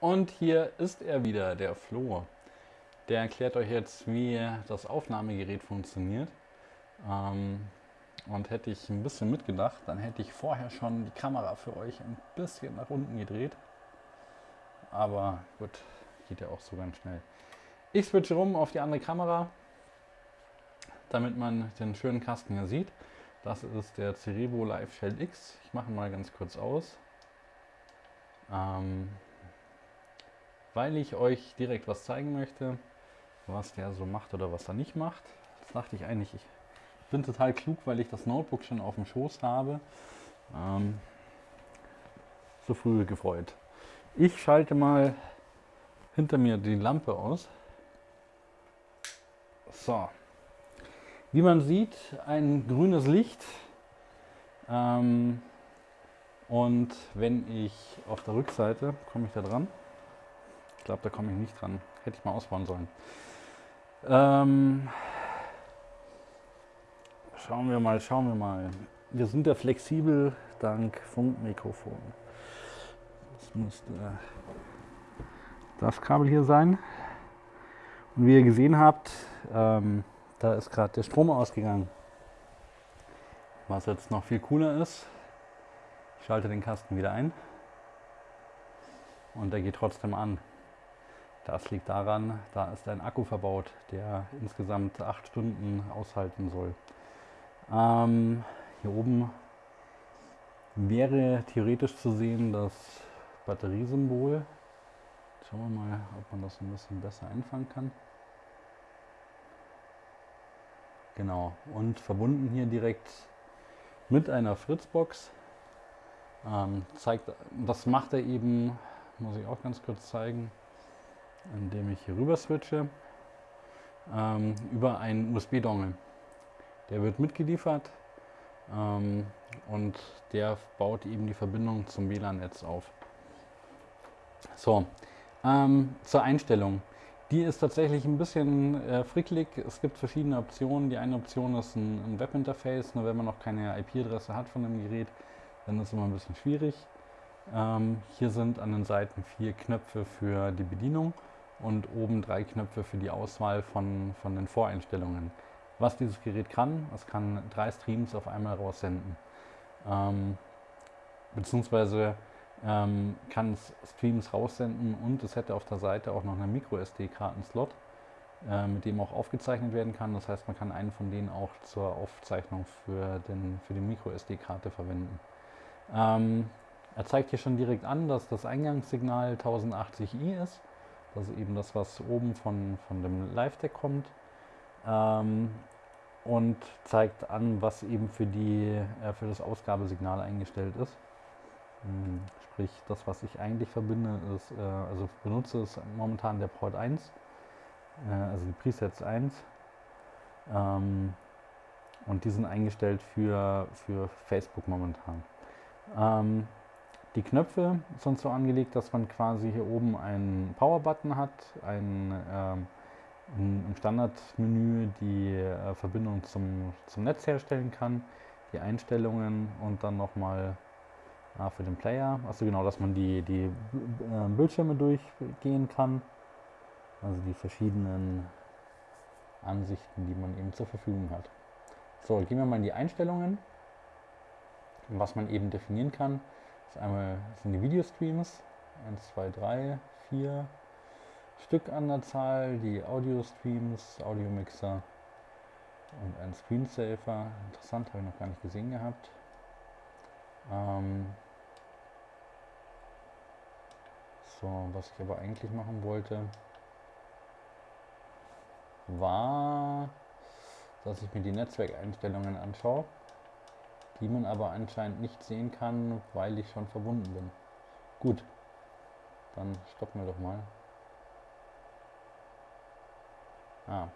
Und hier ist er wieder, der Flo. Der erklärt euch jetzt, wie das Aufnahmegerät funktioniert. Ähm, und hätte ich ein bisschen mitgedacht, dann hätte ich vorher schon die Kamera für euch ein bisschen nach unten gedreht. Aber gut, geht ja auch so ganz schnell. Ich switche rum auf die andere Kamera, damit man den schönen Kasten hier sieht. Das ist der Cerebro Live Shell X. Ich mache mal ganz kurz aus. Ähm, weil ich euch direkt was zeigen möchte, was der so macht oder was er nicht macht. Das dachte ich eigentlich, ich bin total klug, weil ich das Notebook schon auf dem Schoß habe. Ähm, so früh gefreut. Ich schalte mal hinter mir die Lampe aus. So. Wie man sieht, ein grünes Licht. Ähm, und wenn ich auf der Rückseite, komme ich da dran? Glaube, da komme ich nicht dran. Hätte ich mal ausbauen sollen. Ähm, schauen wir mal, schauen wir mal. Wir sind ja flexibel dank Funkmikrofon. Das müsste das Kabel hier sein. Und wie ihr gesehen habt, ähm, da ist gerade der Strom ausgegangen. Was jetzt noch viel cooler ist, ich schalte den Kasten wieder ein und der geht trotzdem an. Das liegt daran, da ist ein Akku verbaut, der insgesamt acht Stunden aushalten soll. Ähm, hier oben wäre theoretisch zu sehen das Batteriesymbol. Schauen wir mal, ob man das ein bisschen besser einfangen kann. Genau, und verbunden hier direkt mit einer Fritzbox. Ähm, zeigt, das macht er eben, muss ich auch ganz kurz zeigen, indem ich hier rüber switche, ähm, über einen USB-Dongle. Der wird mitgeliefert ähm, und der baut eben die Verbindung zum WLAN-Netz auf. So, ähm, zur Einstellung. Die ist tatsächlich ein bisschen äh, fricklig. Es gibt verschiedene Optionen. Die eine Option ist ein, ein Webinterface. Nur wenn man noch keine IP-Adresse hat von dem Gerät, dann ist es immer ein bisschen schwierig. Ähm, hier sind an den Seiten vier Knöpfe für die Bedienung und oben drei Knöpfe für die Auswahl von, von den Voreinstellungen. Was dieses Gerät kann, es kann drei Streams auf einmal raussenden. Ähm, beziehungsweise ähm, kann es Streams raussenden und es hätte auf der Seite auch noch einen Micro-SD-Karten-Slot, äh, mit dem auch aufgezeichnet werden kann. Das heißt, man kann einen von denen auch zur Aufzeichnung für, den, für die Micro-SD-Karte verwenden. Ähm, er zeigt hier schon direkt an, dass das Eingangssignal 1080i ist. Ist eben das, was oben von, von dem Live-Deck kommt. Ähm, und zeigt an, was eben für, die, äh, für das Ausgabesignal eingestellt ist. Hm, sprich, das, was ich eigentlich verbinde, ist, äh, also benutze, ist momentan der Port 1, äh, also die Presets 1. Ähm, und die sind eingestellt für, für Facebook momentan. Ähm, die Knöpfe sind so angelegt, dass man quasi hier oben einen Power-Button hat, ein, ähm, im Standardmenü die äh, Verbindung zum, zum Netz herstellen kann, die Einstellungen und dann nochmal Ah, für den Player. Also genau, dass man die, die äh, Bildschirme durchgehen kann. Also die verschiedenen Ansichten, die man eben zur Verfügung hat. So, gehen wir mal in die Einstellungen. Was man eben definieren kann, ist einmal sind die Videostreams. 1, 2, 3, 4 Stück an der Zahl, die Audio-Streams, Audio-Mixer und ein Screensaver. Interessant, habe ich noch gar nicht gesehen gehabt. Ähm, So, was ich aber eigentlich machen wollte, war, dass ich mir die Netzwerkeinstellungen anschaue, die man aber anscheinend nicht sehen kann, weil ich schon verbunden bin. Gut, dann stoppen wir doch mal. Ah,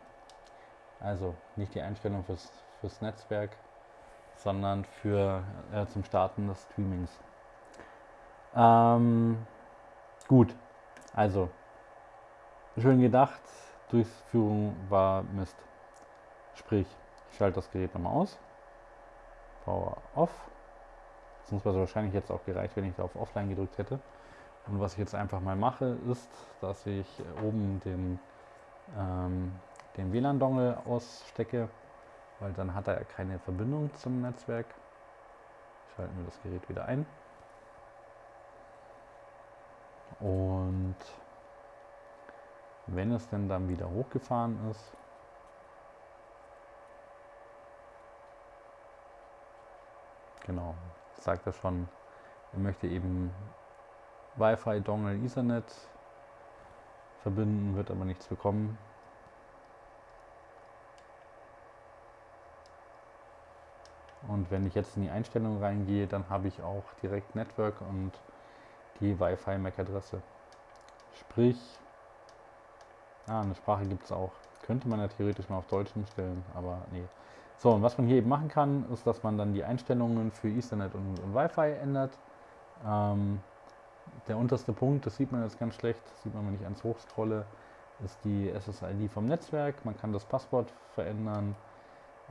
also nicht die Einstellung fürs, fürs Netzwerk, sondern für äh, zum Starten des Streamings. Ähm, Gut, also schön gedacht, Durchführung war Mist. Sprich, ich schalte das Gerät nochmal aus, Power off, sonst wäre es wahrscheinlich jetzt auch gereicht, wenn ich da auf Offline gedrückt hätte. Und was ich jetzt einfach mal mache, ist, dass ich oben den, ähm, den WLAN-Dongle ausstecke, weil dann hat er keine Verbindung zum Netzwerk. Schalten wir das Gerät wieder ein. Und wenn es denn dann wieder hochgefahren ist, genau, sagt er schon, er möchte eben Wi-Fi, Dongle, Ethernet verbinden, wird aber nichts bekommen. Und wenn ich jetzt in die Einstellung reingehe, dann habe ich auch direkt Network und die Wi-Fi MAC-Adresse. Sprich, ah, eine Sprache gibt es auch. Könnte man ja theoretisch mal auf Deutsch umstellen, aber nee. So, und was man hier eben machen kann, ist, dass man dann die Einstellungen für Ethernet und, und Wi-Fi ändert. Ähm, der unterste Punkt, das sieht man jetzt ganz schlecht, sieht man, wenn ich eins hochscrolle, ist die SSID vom Netzwerk. Man kann das Passwort verändern,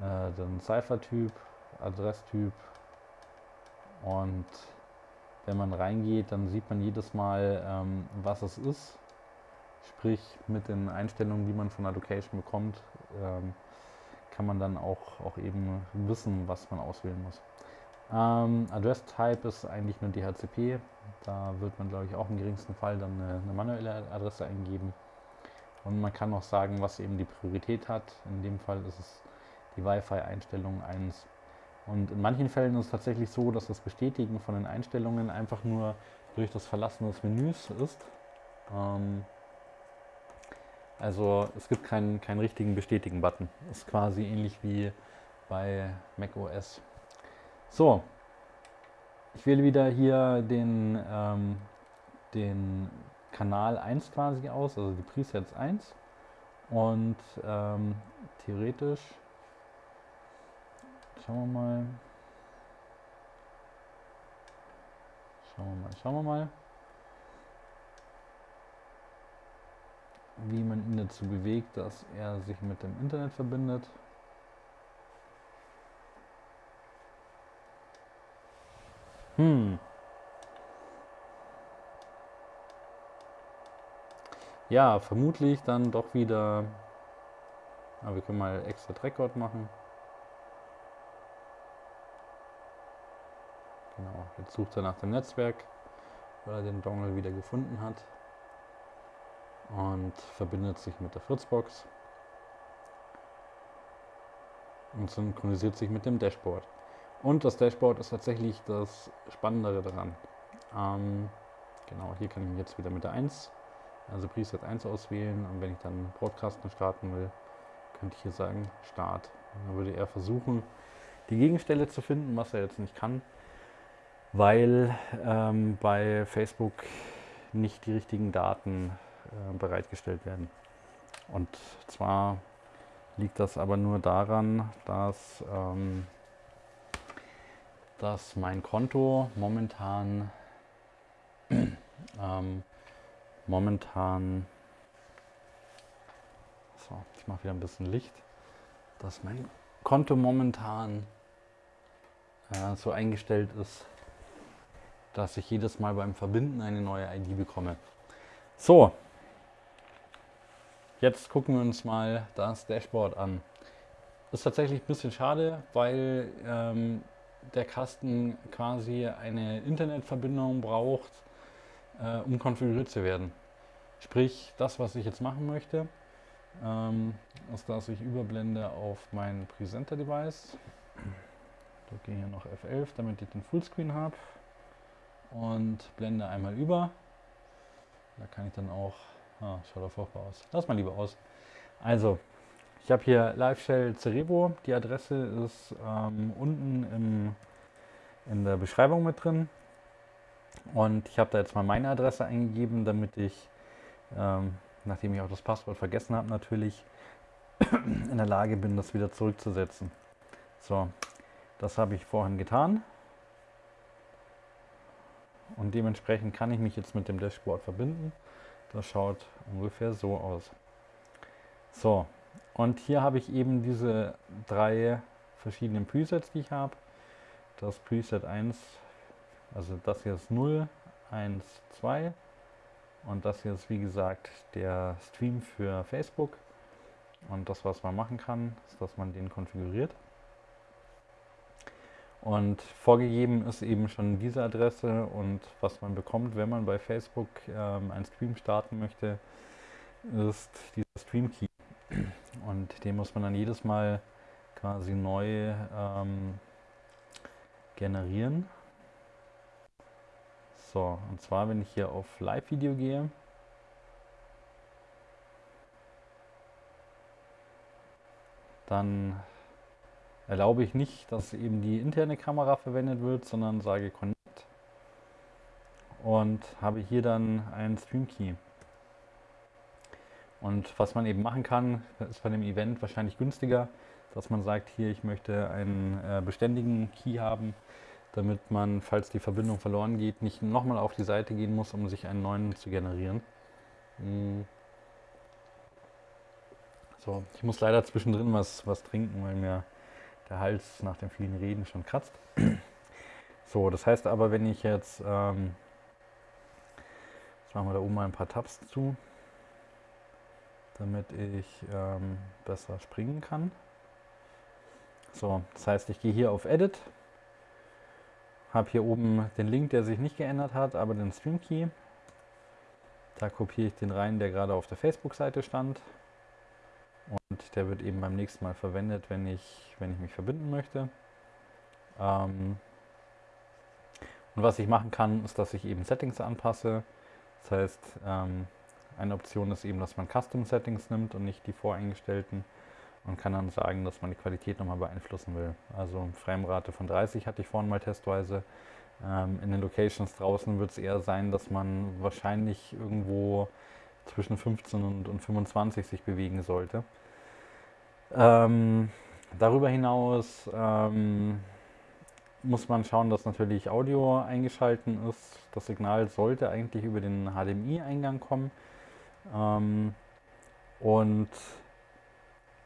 äh, den Cipher-Typ, Adresstyp und wenn man reingeht, dann sieht man jedes Mal, ähm, was es ist. Sprich, mit den Einstellungen, die man von der Location bekommt, ähm, kann man dann auch, auch eben wissen, was man auswählen muss. Ähm, Address Type ist eigentlich nur DHCP. Da wird man, glaube ich, auch im geringsten Fall dann eine, eine, manuelle Adresse eingeben. Und man kann auch sagen, was eben die Priorität hat. In dem Fall ist es die Wi-Fi-Einstellung 1. Und in manchen Fällen ist es tatsächlich so, dass das Bestätigen von den Einstellungen einfach nur durch das Verlassen des Menüs ist. Ähm, also es gibt keinen, keinen richtigen Bestätigen-Button. Ist quasi ähnlich wie bei macOS. So, ich wähle wieder hier den, ähm, den Kanal 1 quasi aus, also die Presets 1. Und ähm, theoretisch Schauen wir mal. Schauen wir mal, schauen wir mal. Wie man ihn dazu bewegt, dass er sich mit dem Internet verbindet. Hm. Ja, vermutlich dann doch wieder. Aber wir können mal extra Record machen. Genau, jetzt sucht er nach dem Netzwerk, weil er den Dongle wieder gefunden hat und verbindet sich mit der Fritzbox und synchronisiert sich mit dem Dashboard. Und das Dashboard ist tatsächlich das Spannendere daran. Ähm, genau, hier kann ich jetzt wieder mit der 1, also Preset 1 auswählen und wenn ich dann Broadcasten starten will, könnte ich hier sagen Start. Dann würde er versuchen, die Gegenstelle zu finden, was er jetzt nicht kann weil ähm, bei Facebook nicht die richtigen Daten bereitgestellt werden. Und zwar liegt das aber nur daran, dass, ähm, dass mein Konto momentan ähm, momentan so, ich mache wieder ein bisschen Licht, dass mein Konto momentan äh, so eingestellt ist, dass ich jedes Mal beim Verbinden eine neue ID bekomme. So, jetzt gucken wir uns mal das Dashboard an. Ist tatsächlich ein bisschen schade, weil ähm, der Kasten quasi eine Internetverbindung braucht, äh, um konfiguriert zu werden. Sprich, das, was ich jetzt machen möchte, ähm, ist, dass ich überblende auf mein Presenter-Device. Drücke hier noch F11, damit ich den Fullscreen habe und blende einmal über. Da kann ich dann auch, ah, schaut doch furchtbar aus. Lass mal lieber aus. Also, ich habe hier Live Shell Cerebro. Die Adresse ist ähm, unten im, in der Beschreibung mit drin. Und ich habe da jetzt mal meine Adresse eingegeben, damit ich, ähm, nachdem ich auch das Passwort vergessen habe, natürlich in der Lage bin, das wieder zurückzusetzen. So, das habe ich vorhin getan. Und dementsprechend kann ich mich jetzt mit dem Dashboard verbinden. Das schaut ungefähr so aus. So, und hier habe ich eben diese drei verschiedenen Presets, die ich habe. Das Preset 1, also das hier ist 0, 1, 2 und das hier ist wie gesagt der Stream für Facebook und das was man machen kann, ist, dass man den konfiguriert. Und vorgegeben ist eben schon diese Adresse und was man bekommt, wenn man bei Facebook ähm, einen Stream starten möchte, ist dieser Stream Key. Und den muss man dann jedes Mal quasi neu ähm, generieren. So, und zwar, wenn ich hier auf Live-Video gehe, dann erlaube ich nicht, dass eben die interne Kamera verwendet wird, sondern sage Connect und habe hier dann einen Stream Key. Und was man eben machen kann, ist bei dem Event wahrscheinlich günstiger, dass man sagt, hier, ich möchte einen äh, beständigen Key haben, damit man, falls die Verbindung verloren geht, nicht nochmal auf die Seite gehen muss, um sich einen neuen zu generieren. Hm. So, ich muss leider zwischendrin was, was trinken, weil mir der Hals nach dem vielen Reden schon kratzt. So, das heißt aber, wenn ich jetzt, ähm, jetzt machen wir da oben mal ein paar Tabs zu, damit ich ähm, besser springen kann. So, das heißt, ich gehe hier auf Edit, habe hier oben den Link, der sich nicht geändert hat, aber den Stream Key. Da kopiere ich den rein, der gerade auf der Facebook-Seite stand. Und der wird eben beim nächsten Mal verwendet, wenn ich, wenn ich mich verbinden möchte. Ähm und was ich machen kann, ist, dass ich eben Settings anpasse. Das heißt, ähm, eine Option ist eben, dass man Custom Settings nimmt und nicht die voreingestellten und kann dann sagen, dass man die Qualität nochmal beeinflussen will. Also Framerate von 30 hatte ich vorhin mal testweise. Ähm, in den Locations draußen wird es eher sein, dass man wahrscheinlich irgendwo zwischen 15 und, und 25 sich bewegen sollte. Ähm, darüber hinaus ähm, muss man schauen, dass natürlich Audio eingeschalten ist. Das Signal sollte eigentlich über den HDMI-Eingang kommen. Ähm, und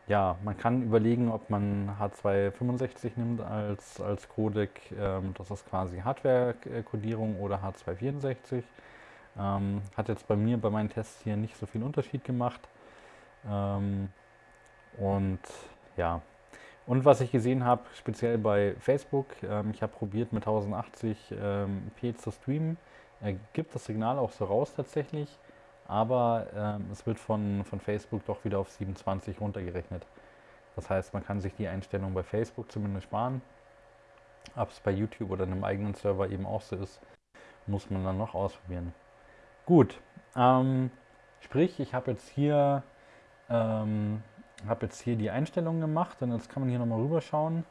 ja, man kann überlegen, ob man H265 nimmt als, als Codec. Ähm, das ist quasi Hardware-Codierung oder H264. Ähm, hat jetzt bei mir bei meinen Tests hier nicht so viel Unterschied gemacht. Ähm, und ja, und was ich gesehen habe, speziell bei Facebook, ähm, ich habe probiert mit 1080p ähm, zu streamen, er gibt das Signal auch so raus tatsächlich, aber ähm, es wird von, von Facebook doch wieder auf 27 runtergerechnet. Das heißt, man kann sich die Einstellung bei Facebook zumindest sparen. Ob es bei YouTube oder einem eigenen Server eben auch so ist, muss man dann noch ausprobieren. Gut, ähm, sprich, ich habe jetzt hier ähm, habe jetzt hier die Einstellungen gemacht und jetzt kann man hier nochmal rüberschauen.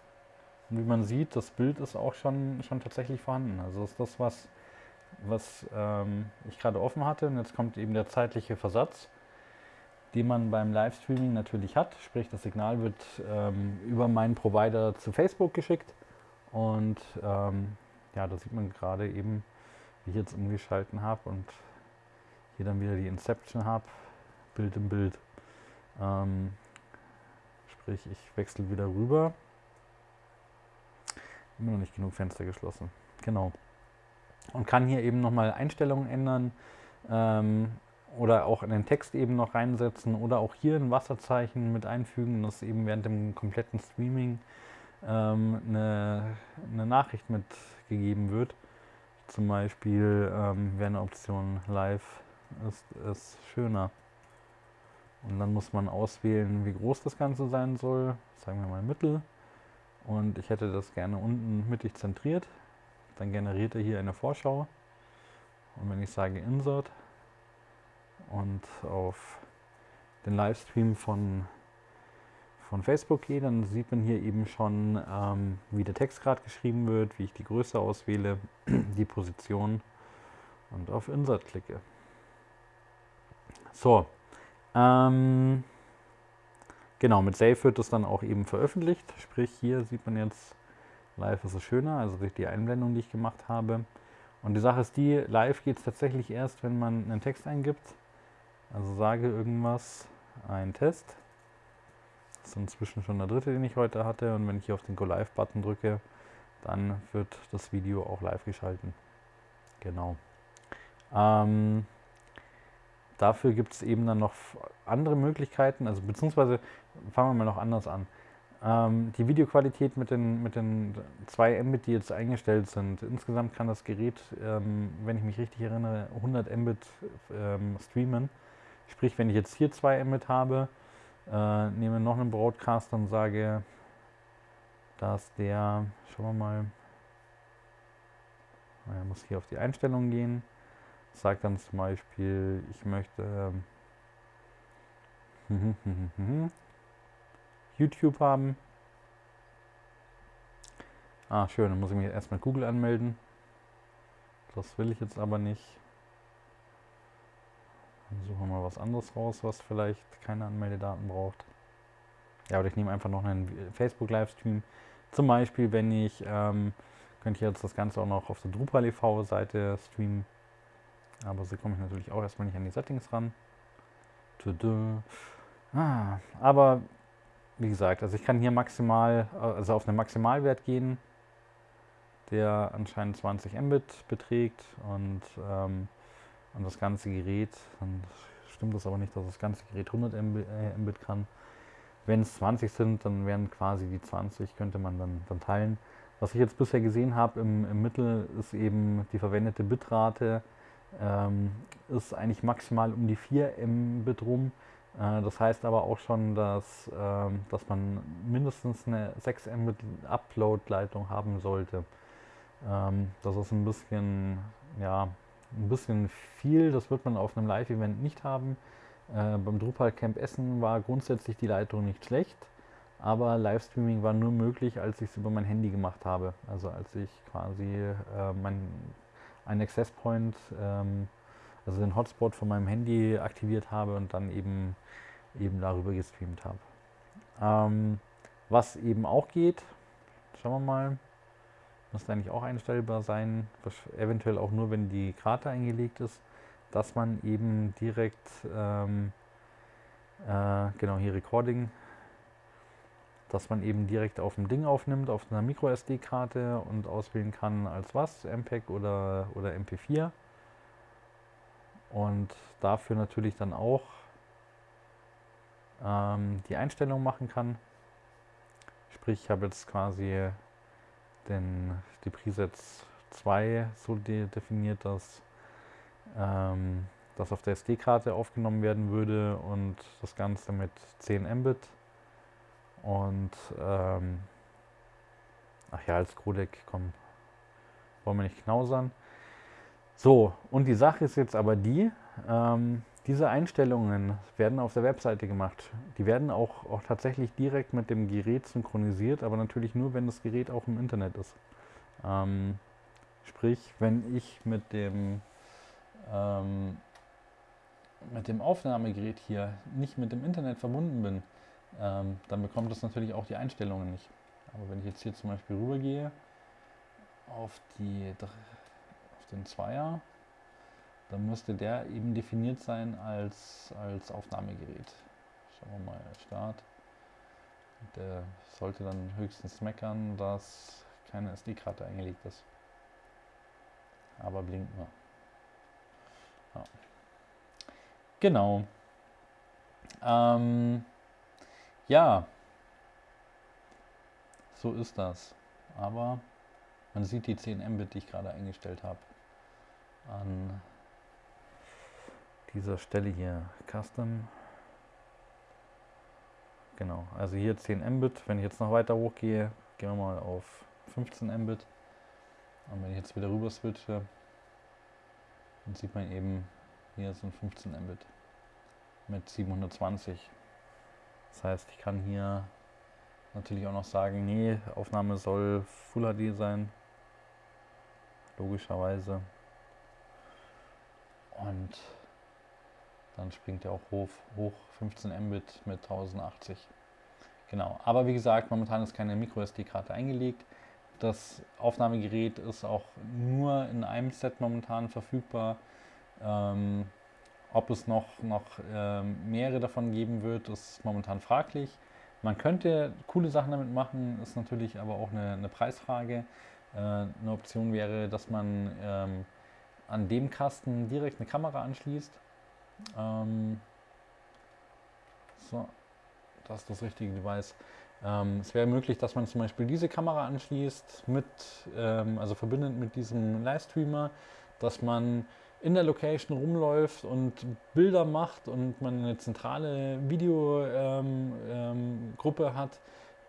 Und wie man sieht, das Bild ist auch schon, schon tatsächlich vorhanden. Also ist das, was, was ähm, ich gerade offen hatte. Und jetzt kommt eben der zeitliche Versatz, den man beim Livestreaming natürlich hat. Sprich, das Signal wird ähm, über meinen Provider zu Facebook geschickt. Und ähm, ja, da sieht man gerade eben, wie ich jetzt umgeschalten habe und hier dann wieder die Inception habe, Bild im Bild. Ähm, Sprich, ich wechsle wieder rüber. Immer noch nicht genug Fenster geschlossen. Genau. Und kann hier eben nochmal Einstellungen ändern ähm, oder auch in den Text eben noch reinsetzen oder auch hier ein Wasserzeichen mit einfügen, dass eben während dem kompletten Streaming ähm, eine, eine, Nachricht mitgegeben wird. Zum Beispiel ähm, wäre eine Option Live ist es schöner. Und dann muss man auswählen, wie groß das Ganze sein soll. Sagen wir mal Mittel. Und ich hätte das gerne unten mittig zentriert. Dann generiert er hier eine Vorschau. Und wenn ich sage Insert und auf den Livestream von, von Facebook gehe, dann sieht man hier eben schon, ähm, wie der Text gerade geschrieben wird, wie ich die Größe auswähle, die Position und auf Insert klicke. So, ähm, genau, mit Save wird das dann auch eben veröffentlicht. Sprich, hier sieht man jetzt, live ist es schöner, also durch die Einblendung, die ich gemacht habe. Und die Sache ist die, live geht es tatsächlich erst, wenn man einen Text eingibt. Also sage irgendwas, ein Test. Das ist inzwischen schon der dritte, den ich heute hatte. Und wenn ich hier auf den Go Live Button drücke, dann wird das Video auch live geschalten. Genau. Ähm, dafür gibt es eben dann noch andere Möglichkeiten, also beziehungsweise fangen wir mal noch anders an. Ähm, die Videoqualität mit den, mit den 2 Mbit, die jetzt eingestellt sind, insgesamt kann das Gerät, ähm, wenn ich mich richtig erinnere, 100 Mbit ähm, streamen. Sprich, wenn ich jetzt hier 2 Mbit habe, äh, nehme noch einen Broadcaster und sage, dass der, schauen wir mal, er muss hier auf die Einstellungen gehen, sagt dann zum Beispiel, ich möchte ähm, YouTube haben. Ah, schön, dann muss ich mich erst mit Google anmelden. Das will ich jetzt aber nicht. Dann suchen wir mal was anderes raus, was vielleicht keine Anmeldedaten braucht. Ja, oder ich nehme einfach noch einen Facebook-Livestream. Zum Beispiel, wenn ich, ähm, könnte ich jetzt das Ganze auch noch auf der Drupal e.V.-Seite streamen. Aber so komme ich natürlich auch erstmal nicht an die Settings ran. Ah, aber wie gesagt, also ich kann hier maximal, also auf einen Maximalwert gehen, der anscheinend 20 Mbit beträgt und, ähm, und das ganze Gerät, dann stimmt das aber nicht, dass das ganze Gerät 100 äh, Mbit kann. Wenn es 20 sind, dann wären quasi die 20, könnte man dann, dann teilen. Was ich jetzt bisher gesehen habe im, im Mittel ist eben die verwendete Bitrate ähm, ist eigentlich maximal um die 4 Mbit rum. Äh, das heißt aber auch schon, dass, ähm, dass man mindestens eine 6 Mbit Upload-Leitung haben sollte. Ähm, das ist ein bisschen, ja, ein bisschen viel. Das wird man auf einem Live-Event nicht haben. Äh, beim Drupal Camp Essen war grundsätzlich die Leitung nicht schlecht, aber Livestreaming war nur möglich, als ich es über mein Handy gemacht habe. Also als ich quasi äh, mein, einen Access Point, ähm, also den Hotspot von meinem Handy aktiviert habe und dann eben eben darüber gestreamt habe. Ähm, was eben auch geht, schauen wir mal, müsste eigentlich auch einstellbar sein, eventuell auch nur, wenn die Karte eingelegt ist, dass man eben direkt, ähm, äh, genau hier Recording, dass man eben direkt auf dem Ding aufnimmt, auf einer MicroSD-Karte und auswählen kann als was, MPEG oder, oder MP4. Und dafür natürlich dann auch ähm, die Einstellung machen kann. Sprich, ich habe jetzt quasi den, die Presets 2 so de definiert, dass ähm, das auf der SD-Karte aufgenommen werden würde und das Ganze mit 10 Mbit und ähm, ach ja, als Codec, komm, wollen wir nicht knausern. So, und die Sache ist jetzt aber die, ähm, diese Einstellungen werden auf der Webseite gemacht. Die werden auch, auch tatsächlich direkt mit dem Gerät synchronisiert, aber natürlich nur, wenn das Gerät auch im Internet ist. Ähm, sprich, wenn ich mit dem, ähm, mit dem Aufnahmegerät hier nicht mit dem Internet verbunden bin, ähm, dann bekommt es natürlich auch die Einstellungen nicht. Aber wenn ich jetzt hier zum Beispiel rübergehe auf, die, auf den Zweier, dann müsste der eben definiert sein als, als Aufnahmegerät. Schauen wir mal, Start. Der sollte dann höchstens meckern, dass keine SD-Karte eingelegt ist. Aber blinkt nur. Ja. Genau. Ähm, ja, so ist das. Aber man sieht die 10 Mbit, die ich gerade eingestellt habe, an dieser Stelle hier Custom. Genau, also hier 10 Mbit. Wenn ich jetzt noch weiter hochgehe, gehen wir mal auf 15 Mbit. Und wenn ich jetzt wieder rüber switche, dann sieht man eben, hier sind 15 Mbit mit 720. Das heißt, ich kann hier natürlich auch noch sagen, nee, Aufnahme soll Full HD sein. Logischerweise. Und dann springt er auch hoch, hoch 15 Mbit mit 1080. Genau, aber wie gesagt, momentan ist keine MicroSD-Karte eingelegt. Das Aufnahmegerät ist auch nur in einem Set momentan verfügbar. Ähm, ob es noch, noch ähm, mehrere davon geben wird, ist momentan fraglich. Man könnte coole Sachen damit machen, ist natürlich aber auch eine, eine Preisfrage. Äh, eine Option wäre, dass man ähm, an dem Kasten direkt eine Kamera anschließt. Ähm, so, das ist das richtige Device. Ähm, es wäre möglich, dass man zum Beispiel diese Kamera anschließt, mit, ähm, also verbindet mit diesem Livestreamer, dass man in der Location rumläuft und Bilder macht und man eine zentrale Videogruppe ähm, ähm, hat,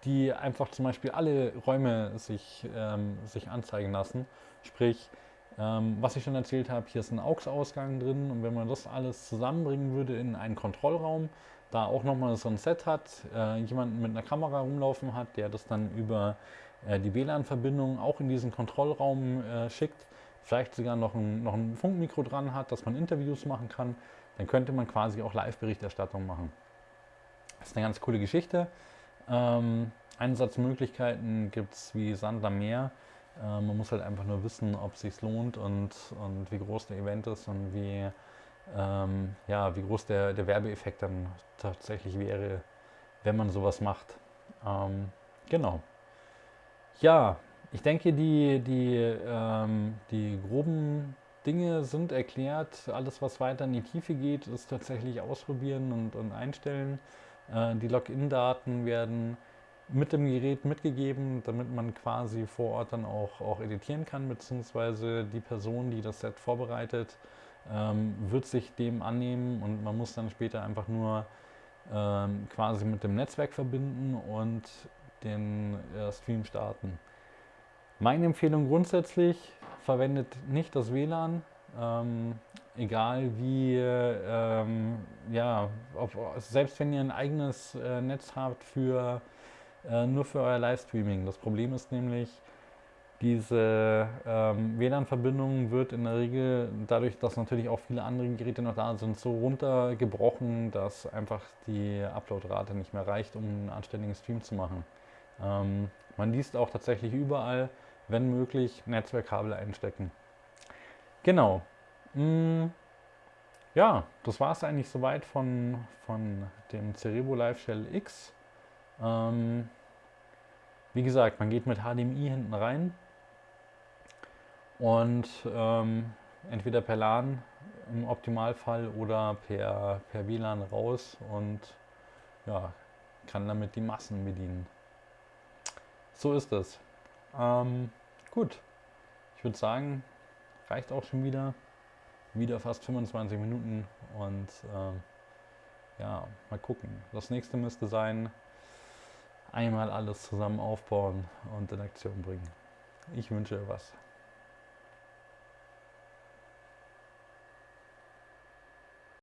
die einfach zum Beispiel alle Räume sich, ähm, sich anzeigen lassen. Sprich, ähm, was ich schon erzählt habe, hier ist ein AUX-Ausgang drin und wenn man das alles zusammenbringen würde in einen Kontrollraum, da auch nochmal so ein Set hat, äh, jemanden mit einer Kamera rumlaufen hat, der das dann über äh, die WLAN-Verbindung auch in diesen Kontrollraum äh, schickt, vielleicht sogar noch ein, noch ein Funkmikro dran hat, dass man Interviews machen kann, dann könnte man quasi auch Live-Berichterstattung machen. Das ist eine ganz coole Geschichte. Ähm, Einsatzmöglichkeiten gibt es wie Sand am Meer. Äh, man muss halt einfach nur wissen, ob es sich lohnt und, und wie groß der Event ist und wie, ähm, ja, wie groß der, der Werbeeffekt dann tatsächlich wäre, wenn man sowas macht. Ähm, genau. Ja, ich denke, die, die, ähm, die groben Dinge sind erklärt. Alles, was weiter in die Tiefe geht, ist tatsächlich ausprobieren und, und einstellen. Äh, die Login-Daten werden mit dem Gerät mitgegeben, damit man quasi vor Ort dann auch, auch editieren kann, beziehungsweise die Person, die das Set vorbereitet, ähm, wird sich dem annehmen und man muss dann später einfach nur ähm, quasi mit dem Netzwerk verbinden und den äh, Stream starten. Meine Empfehlung grundsätzlich, verwendet nicht das WLAN, ähm, egal wie, ähm, ja, ob, selbst wenn ihr ein eigenes äh, Netz habt für äh, nur für euer Livestreaming. Das Problem ist nämlich, diese ähm, WLAN-Verbindung wird in der Regel, dadurch, dass natürlich auch viele andere Geräte noch da sind, so runtergebrochen, dass einfach die Uploadrate nicht mehr reicht, um einen anständigen Stream zu machen. Ähm, man liest auch tatsächlich überall, wenn möglich, Netzwerkkabel einstecken. Genau. Mm, ja, das war es eigentlich soweit von, von dem Cerebo Live Shell X. Ähm, wie gesagt, man geht mit HDMI hinten rein und ähm, entweder per LAN im Optimalfall oder per, per WLAN raus und ja, kann damit die Massen bedienen. So ist es. Ähm, gut, ich würde sagen, reicht auch schon wieder. Wieder fast 25 Minuten und äh, ja, mal gucken. Das nächste müsste sein, einmal alles zusammen aufbauen und in Aktion bringen. Ich wünsche was.